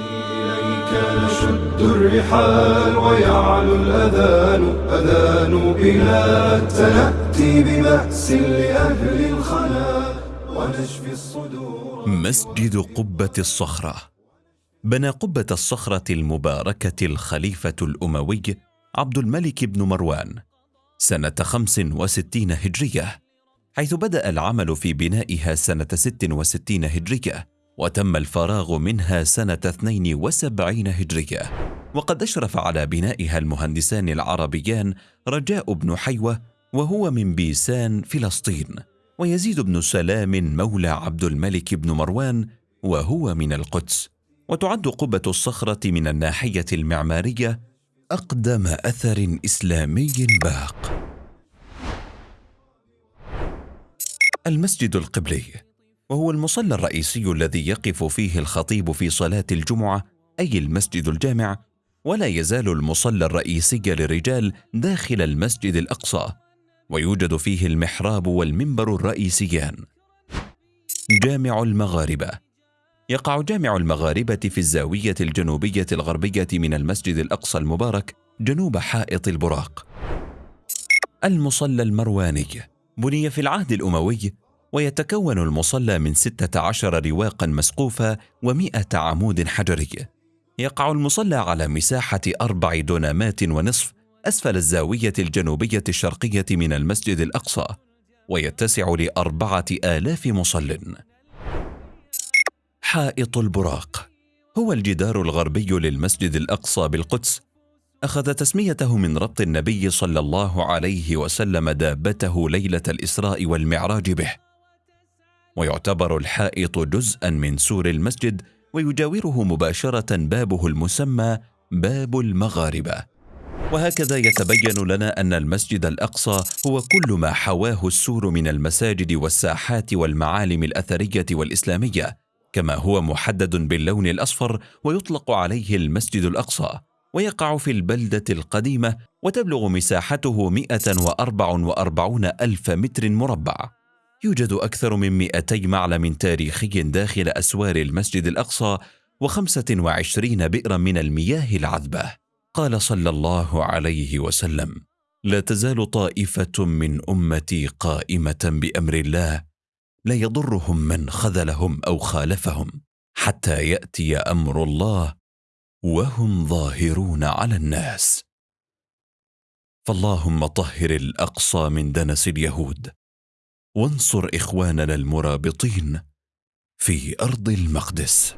إليك نشد الرحال ويعلو الأذان. أذان بلاد سنأتي ببأس لأهل الخلا ونشفي الصدور. مسجد قبة الصخرة. بنى قبة الصخرة المباركة الخليفة الأموي عبد الملك بن مروان سنة خمس وستين هجرية حيث بدأ العمل في بنائها سنة ست وستين هجرية. وتم الفراغ منها سنة 72 هجرية. وقد أشرف على بنائها المهندسان العربيان رجاء بن حيوة وهو من بيسان فلسطين. ويزيد بن سلام مولى عبد الملك بن مروان وهو من القدس. وتعد قبة الصخرة من الناحية المعمارية أقدم أثر إسلامي باق. المسجد القبلي. وهو المصلى الرئيسي الذي يقف فيه الخطيب في صلاة الجمعة أي المسجد الجامع ولا يزال المصلى الرئيسي للرجال داخل المسجد الأقصى ويوجد فيه المحراب والمنبر الرئيسيان. جامع المغاربة. يقع جامع المغاربة في الزاوية الجنوبية الغربية من المسجد الأقصى المبارك جنوب حائط البراق. المصلى المرواني. بني في العهد الأموي ويتكون المصلى من ستة عشر رواقا مسقوفة ومئة عمود حجري. يقع المصلى على مساحة أربع دونامات ونصف أسفل الزاوية الجنوبية الشرقية من المسجد الأقصى ويتسع لأربعة آلاف مصل. حائط البراق. هو الجدار الغربي للمسجد الأقصى بالقدس. أخذ تسميته من ربط النبي صلى الله عليه وسلم دابته ليلة الإسراء والمعراج به. ويعتبر الحائط جزءا من سور المسجد ويجاوره مباشرة بابه المسمى باب المغاربة. وهكذا يتبين لنا أن المسجد الأقصى هو كل ما حواه السور من المساجد والساحات والمعالم الأثرية والإسلامية كما هو محدد باللون الأصفر ويطلق عليه المسجد الأقصى. ويقع في البلدة القديمة وتبلغ مساحته 144 ألف متر مربع. يوجد أكثر من 200 معلم تاريخي داخل أسوار المسجد الأقصى وخمسة وعشرين بئرا من المياه العذبة. قال صلى الله عليه وسلم لا تزال طائفة من أمتي قائمة بأمر الله لا يضرهم من خذلهم أو خالفهم حتى يأتي أمر الله وهم ظاهرون على الناس. فاللهم طهر الأقصى من دنس اليهود. وانصر إخواننا المرابطين في أرض المقدس.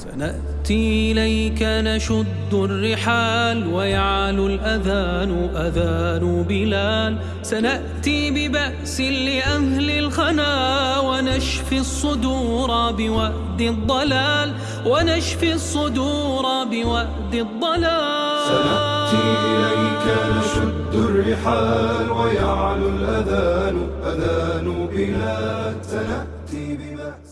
سنأتي إليك نشد الرحال ويعلو الأذان أذان بلال. سنأتي ببأس لأهل الخنا ونشفي الصدور بوأد الضلال. ونشفي الصدور بوأد الضلال. سنأتي إليك نشد الرحال ويعلو الأذان أذان بلاد سنأتي ببأس